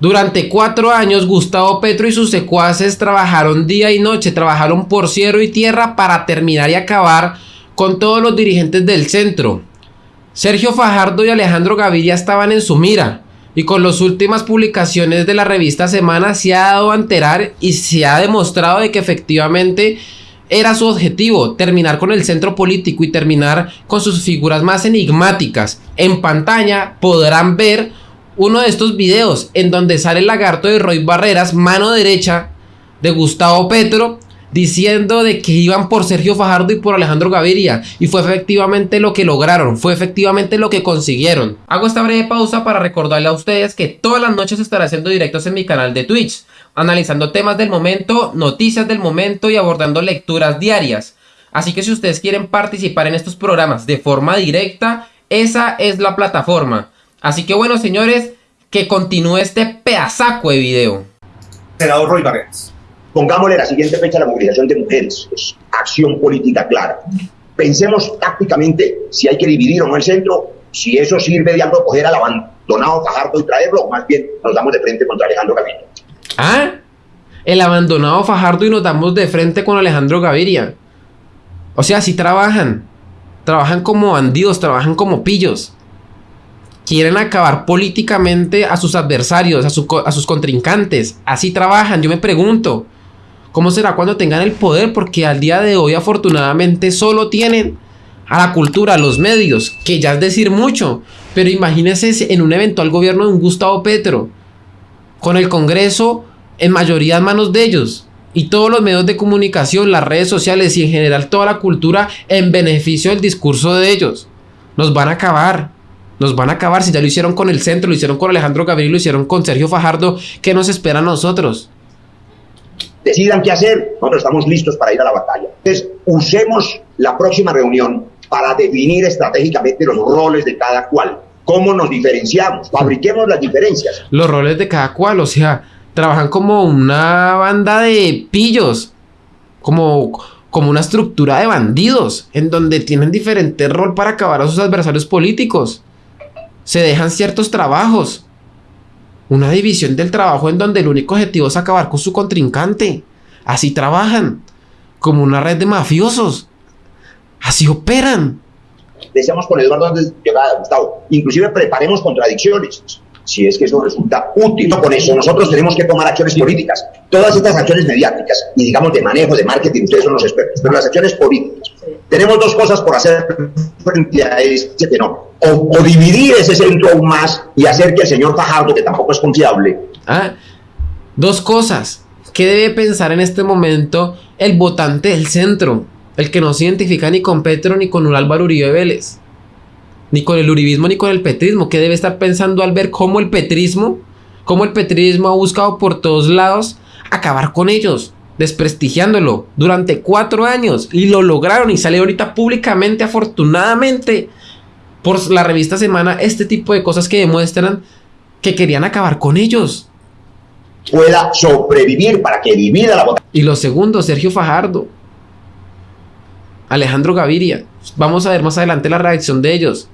Durante cuatro años, Gustavo Petro y sus secuaces trabajaron día y noche, trabajaron por cielo y tierra para terminar y acabar con todos los dirigentes del centro. Sergio Fajardo y Alejandro Gaviria estaban en su mira, y con las últimas publicaciones de la revista Semana se ha dado a enterar y se ha demostrado de que efectivamente era su objetivo, terminar con el centro político y terminar con sus figuras más enigmáticas. En pantalla podrán ver uno de estos videos en donde sale el lagarto de Roy Barreras, mano derecha de Gustavo Petro, diciendo de que iban por Sergio Fajardo y por Alejandro Gaviria y fue efectivamente lo que lograron, fue efectivamente lo que consiguieron. Hago esta breve pausa para recordarle a ustedes que todas las noches estaré haciendo directos en mi canal de Twitch analizando temas del momento, noticias del momento y abordando lecturas diarias. Así que si ustedes quieren participar en estos programas de forma directa, esa es la plataforma. Así que bueno, señores, que continúe este pedazaco de video. Senador Roy Barreras. Pongámosle la siguiente fecha a la movilización de mujeres. Es acción política clara. Pensemos tácticamente si hay que dividir o no el centro, si eso sirve de algo coger al abandonado Fajardo y traerlo, o más bien nos damos de frente contra Alejandro Gaviria. ¿Ah? El abandonado Fajardo y nos damos de frente con Alejandro Gaviria. O sea, si trabajan. Trabajan como bandidos, trabajan como pillos. Quieren acabar políticamente a sus adversarios, a, a sus contrincantes. Así trabajan. Yo me pregunto, ¿cómo será cuando tengan el poder? Porque al día de hoy afortunadamente solo tienen a la cultura, a los medios, que ya es decir mucho. Pero imagínense en un eventual gobierno de un Gustavo Petro, con el Congreso en mayoría en manos de ellos. Y todos los medios de comunicación, las redes sociales y en general toda la cultura en beneficio del discurso de ellos. Nos van a acabar. Nos van a acabar si ya lo hicieron con el centro, lo hicieron con Alejandro Gabriel, lo hicieron con Sergio Fajardo. ¿Qué nos espera a nosotros? Decidan qué hacer. Nosotros estamos listos para ir a la batalla. Entonces, usemos la próxima reunión para definir estratégicamente los roles de cada cual. ¿Cómo nos diferenciamos? Fabriquemos las diferencias. Los roles de cada cual, o sea, trabajan como una banda de pillos, como, como una estructura de bandidos, en donde tienen diferente rol para acabar a sus adversarios políticos. Se dejan ciertos trabajos. Una división del trabajo en donde el único objetivo es acabar con su contrincante. Así trabajan, como una red de mafiosos. Así operan. Decíamos con Eduardo antes Gustavo, inclusive preparemos contradicciones si es que eso resulta útil. con eso, nosotros tenemos que tomar acciones políticas. Todas estas acciones mediáticas y, digamos, de manejo, de marketing, ustedes son los expertos, pero las acciones políticas. Tenemos dos cosas por hacer frente a este. O, dividir ese centro aún más y hacer que el señor Fajardo, que tampoco es confiable. Ah, dos cosas. ¿Qué debe pensar en este momento el votante del centro? El que no se identifica ni con Petro ni con Álvaro Uribe Vélez ni con el uribismo ni con el petrismo. ¿Qué debe estar pensando al ver cómo el petrismo, cómo el petrismo ha buscado por todos lados acabar con ellos, desprestigiándolo durante cuatro años y lo lograron y sale ahorita públicamente, afortunadamente, por la revista Semana, este tipo de cosas que demuestran que querían acabar con ellos. Pueda sobrevivir para que divida la votación. Y lo segundo, Sergio Fajardo. Alejandro Gaviria. Vamos a ver más adelante la reacción de ellos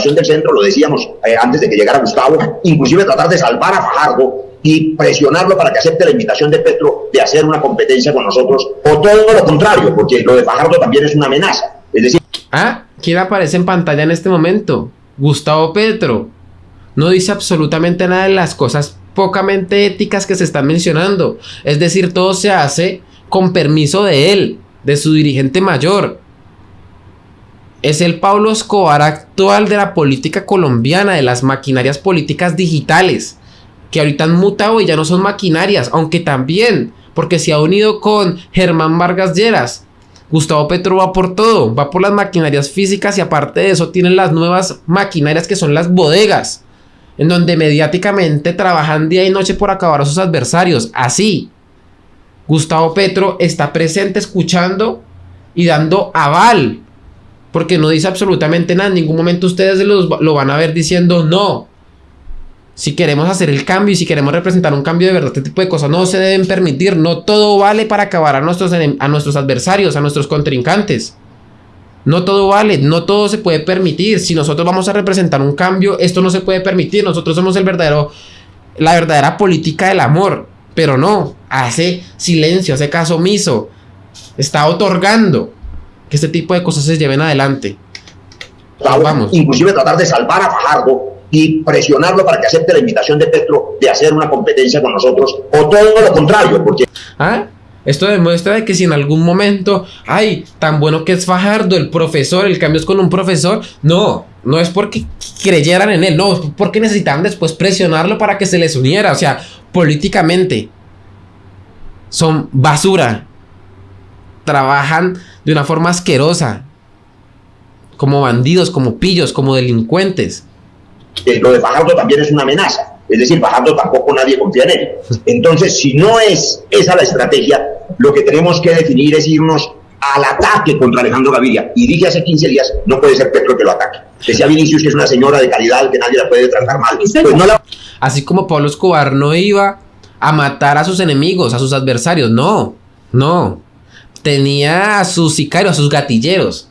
del centro, lo decíamos eh, antes de que llegara Gustavo, inclusive tratar de salvar a Fajardo y presionarlo para que acepte la invitación de Petro de hacer una competencia con nosotros, o todo lo contrario, porque lo de Fajardo también es una amenaza. Es decir... Ah, ¿quién aparece en pantalla en este momento? Gustavo Petro. No dice absolutamente nada de las cosas pocamente éticas que se están mencionando. Es decir, todo se hace con permiso de él, de su dirigente mayor es el Pablo Escobar actual de la política colombiana, de las maquinarias políticas digitales, que ahorita han mutado y ya no son maquinarias, aunque también, porque se ha unido con Germán Vargas Lleras. Gustavo Petro va por todo, va por las maquinarias físicas y aparte de eso tienen las nuevas maquinarias que son las bodegas, en donde mediáticamente trabajan día y noche por acabar a sus adversarios. Así, Gustavo Petro está presente escuchando y dando aval porque no dice absolutamente nada. En ningún momento ustedes lo van a ver diciendo no. Si queremos hacer el cambio y si queremos representar un cambio de verdad, este tipo de cosas no se deben permitir. No todo vale para acabar a nuestros, a nuestros adversarios, a nuestros contrincantes. No todo vale, no todo se puede permitir. Si nosotros vamos a representar un cambio, esto no se puede permitir. Nosotros somos el verdadero la verdadera política del amor. Pero no, hace silencio, hace caso omiso. Está otorgando que este tipo de cosas se lleven adelante. Vamos. Inclusive tratar de salvar a Fajardo y presionarlo para que acepte la invitación de Petro de hacer una competencia con nosotros, o todo lo contrario, porque... ¿Ah? Esto demuestra que si en algún momento, ay, tan bueno que es Fajardo, el profesor, el cambio es con un profesor, no, no es porque creyeran en él, no, es porque necesitaban después presionarlo para que se les uniera, o sea, políticamente son basura, trabajan de una forma asquerosa, como bandidos, como pillos, como delincuentes. Lo de Fajardo también es una amenaza. Es decir, Fajardo tampoco nadie confía en él. Entonces, si no es esa la estrategia, lo que tenemos que definir es irnos al ataque contra Alejandro Gaviria. Y dije hace 15 días, no puede ser Petro que lo ataque. Decía Vinicius que es una señora de calidad, que nadie la puede tratar mal. Pues no la... Así como Pablo Escobar no iba a matar a sus enemigos, a sus adversarios, no, no. Tenía a sus sicarios, a sus gatilleros.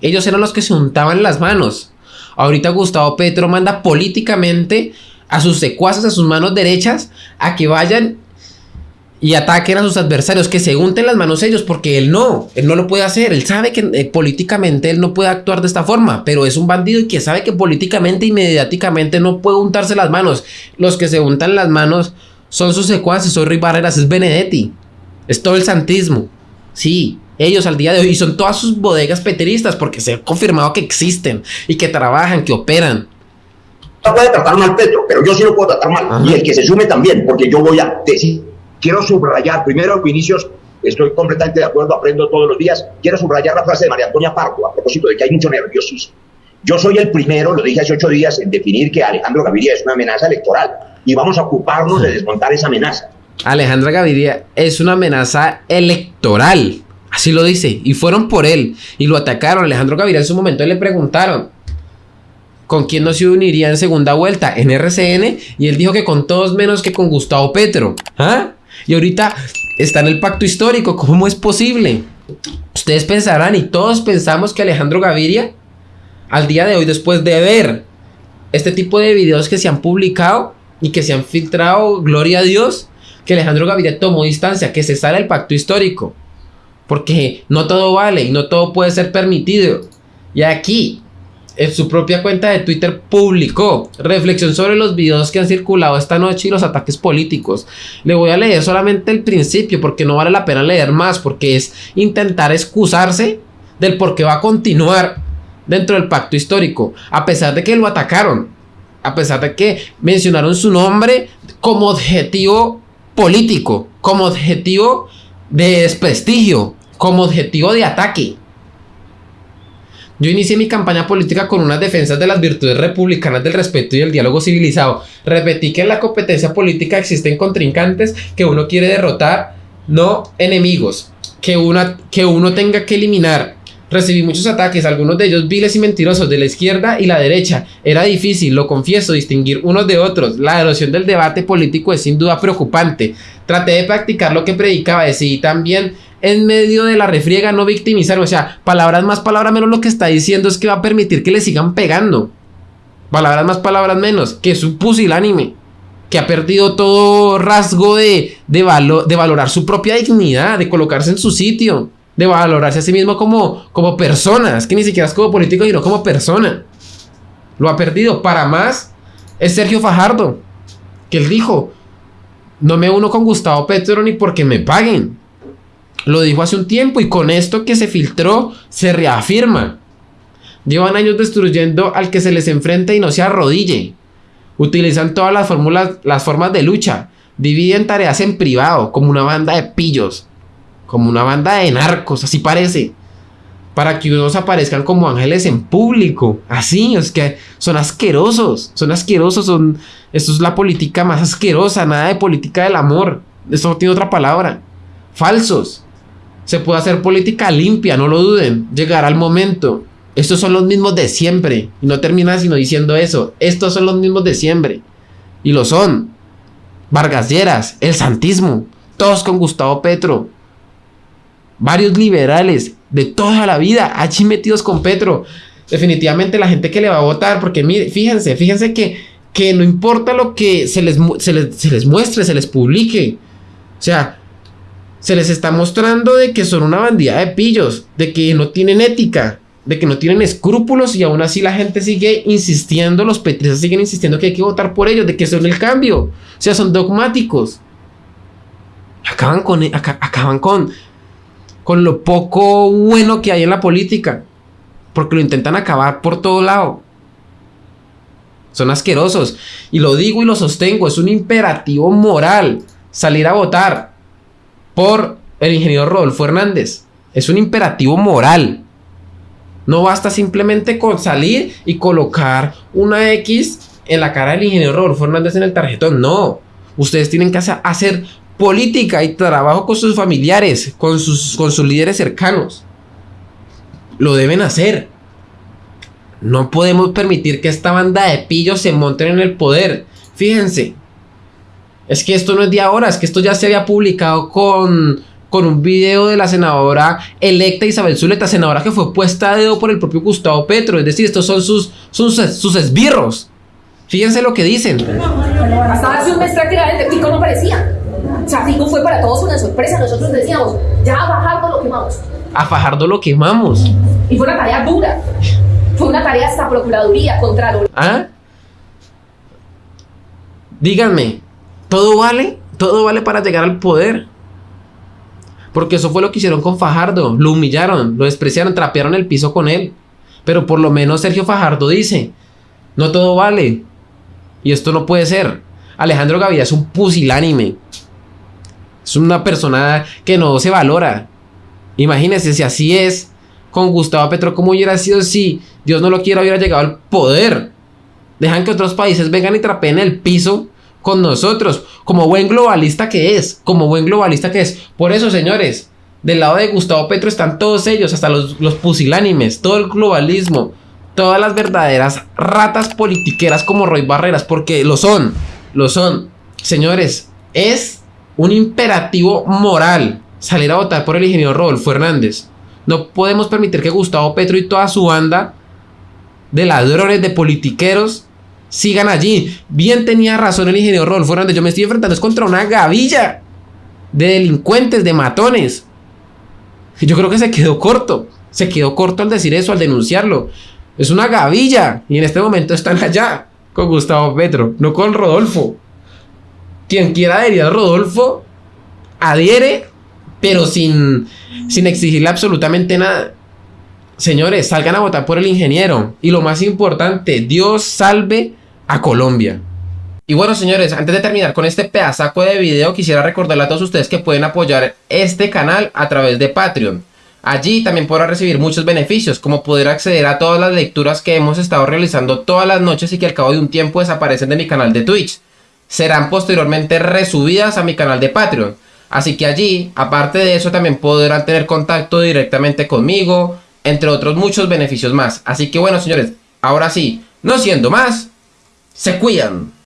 Ellos eran los que se untaban las manos. Ahorita Gustavo Petro manda políticamente a sus secuaces, a sus manos derechas, a que vayan y ataquen a sus adversarios, que se unten las manos ellos, porque él no, él no lo puede hacer, él sabe que eh, políticamente él no puede actuar de esta forma, pero es un bandido y que sabe que políticamente y mediáticamente no puede untarse las manos. Los que se untan las manos son sus secuaces, son Rui Barreras, es Benedetti, es todo el santismo, sí, ellos al día de hoy, y son todas sus bodegas peteristas, porque se ha confirmado que existen y que trabajan, que operan puede tratar mal Petro, pero yo sí lo puedo tratar mal. Y el que se sume también, porque yo voy a decir, quiero subrayar, primero, Vinicius, estoy completamente de acuerdo, aprendo todos los días, quiero subrayar la frase de María Antonia Pardo a propósito de que hay mucho nerviosismo. Yo soy el primero, lo dije hace ocho días, en definir que Alejandro Gaviria es una amenaza electoral y vamos a ocuparnos de desmontar esa amenaza. Alejandro Gaviria es una amenaza electoral, así lo dice, y fueron por él y lo atacaron. Alejandro Gaviria en su momento le preguntaron, ¿Con quién no se uniría en segunda vuelta? En RCN. Y él dijo que con todos menos que con Gustavo Petro. ¿Ah? Y ahorita está en el pacto histórico. ¿Cómo es posible? Ustedes pensarán y todos pensamos que Alejandro Gaviria, al día de hoy, después de ver este tipo de videos que se han publicado y que se han filtrado, gloria a Dios, que Alejandro Gaviria tomó distancia, que se sale el pacto histórico. Porque no todo vale y no todo puede ser permitido. Y aquí en su propia cuenta de Twitter publicó reflexión sobre los videos que han circulado esta noche y los ataques políticos. Le voy a leer solamente el principio porque no vale la pena leer más porque es intentar excusarse del por qué va a continuar dentro del pacto histórico, a pesar de que lo atacaron, a pesar de que mencionaron su nombre como objetivo político, como objetivo de desprestigio, como objetivo de ataque. Yo inicié mi campaña política con unas defensas de las virtudes republicanas del respeto y el diálogo civilizado. Repetí que en la competencia política existen contrincantes que uno quiere derrotar, no enemigos, que, una, que uno tenga que eliminar. Recibí muchos ataques, algunos de ellos viles y mentirosos de la izquierda y la derecha. Era difícil, lo confieso, distinguir unos de otros. La erosión del debate político es sin duda preocupante. Traté de practicar lo que predicaba, decidí también en medio de la refriega, no victimizar. O sea, palabras más, palabras menos, lo que está diciendo es que va a permitir que le sigan pegando. Palabras más, palabras menos, que es un pusilánime. Que ha perdido todo rasgo de, de, de valorar su propia dignidad, de colocarse en su sitio, de valorarse a sí mismo como, como persona. Es que ni siquiera es como político, sino como persona. Lo ha perdido. Para más, es Sergio Fajardo, que él dijo: No me uno con Gustavo Petro ni porque me paguen. Lo dijo hace un tiempo y con esto que se filtró se reafirma. Llevan años destruyendo al que se les enfrenta y no se arrodille. Utilizan todas las fórmulas, las formas de lucha. Dividen tareas en privado, como una banda de pillos. Como una banda de narcos, así parece. Para que unos aparezcan como ángeles en público. Así, es que son asquerosos. Son asquerosos, son. Esto es la política más asquerosa, nada de política del amor. Esto tiene otra palabra. Falsos. Se puede hacer política limpia, no lo duden. Llegará el momento. Estos son los mismos de siempre. Y no termina sino diciendo eso. Estos son los mismos de siempre. Y lo son. Vargas Lleras, el santismo. Todos con Gustavo Petro. Varios liberales de toda la vida. Allí metidos con Petro. Definitivamente la gente que le va a votar. Porque mire, fíjense, fíjense que que no importa lo que se les, se les, se les muestre, se les publique. O sea, se les está mostrando de que son una bandida de pillos, de que no tienen ética, de que no tienen escrúpulos y aún así la gente sigue insistiendo, los petristas siguen insistiendo que hay que votar por ellos, de que son el cambio. O sea, son dogmáticos. Acaban con, acaban con, con lo poco bueno que hay en la política, porque lo intentan acabar por todo lado. Son asquerosos. Y lo digo y lo sostengo, es un imperativo moral salir a votar por el ingeniero Rodolfo Hernández. Es un imperativo moral. No basta simplemente con salir y colocar una X en la cara del ingeniero Rodolfo Hernández en el tarjetón. No. Ustedes tienen que hacer política y trabajo con sus familiares, con sus, con sus líderes cercanos. Lo deben hacer. No podemos permitir que esta banda de pillos se monten en el poder. Fíjense. Es que esto no es de ahora, es que esto ya se había publicado con, con un video de la senadora electa Isabel Zuleta, senadora que fue puesta a dedo por el propio Gustavo Petro. Es decir, estos son sus, sus, sus esbirros. Fíjense lo que dicen. Hasta hace un mes prácticamente no parecía. O sea, Fico fue para todos una sorpresa. Nosotros decíamos, ya a Fajardo lo quemamos. A Fajardo lo quemamos. Y fue una tarea dura. Fue una tarea hasta Procuraduría, Contraloría. ¿Ah? Díganme, ¿todo vale? ¿Todo vale para llegar al poder? Porque eso fue lo que hicieron con Fajardo. Lo humillaron, lo despreciaron, trapearon el piso con él. Pero por lo menos Sergio Fajardo dice, no todo vale. Y esto no puede ser. Alejandro Gaviria es un pusilánime. Es una persona que no se valora. Imagínense si así es con Gustavo Petro, ¿cómo hubiera sido si Dios no lo quiera, hubiera llegado al poder? Dejan que otros países vengan y trapeen el piso con nosotros, como buen globalista que es, como buen globalista que es. Por eso, señores, del lado de Gustavo Petro están todos ellos, hasta los, los pusilánimes, todo el globalismo, todas las verdaderas ratas politiqueras como Roy Barreras, porque lo son, lo son. Señores, es un imperativo moral salir a votar por el ingeniero Rodolfo Hernández. No podemos permitir que Gustavo Petro y toda su banda de ladrones, de politiqueros, sigan allí. Bien tenía razón el ingeniero Rodolfo Hernández. Yo me estoy enfrentando contra una gavilla de delincuentes, de matones. Yo creo que se quedó corto. Se quedó corto al decir eso, al denunciarlo. Es una gavilla. Y en este momento están allá con Gustavo Petro, no con Rodolfo. Quien quiera adherir a Rodolfo, adhiere pero sin, sin exigirle absolutamente nada. Señores, salgan a votar por el ingeniero. Y lo más importante, Dios salve a Colombia. Y bueno, señores, antes de terminar con este pedazaco de video, quisiera recordarle a todos ustedes que pueden apoyar este canal a través de Patreon. Allí también podrán recibir muchos beneficios, como poder acceder a todas las lecturas que hemos estado realizando todas las noches y que al cabo de un tiempo desaparecen de mi canal de Twitch. Serán posteriormente resubidas a mi canal de Patreon. Así que allí, aparte de eso, también podrán tener contacto directamente conmigo, entre otros muchos beneficios más. Así que bueno, señores, ahora sí, no siendo más, se cuidan.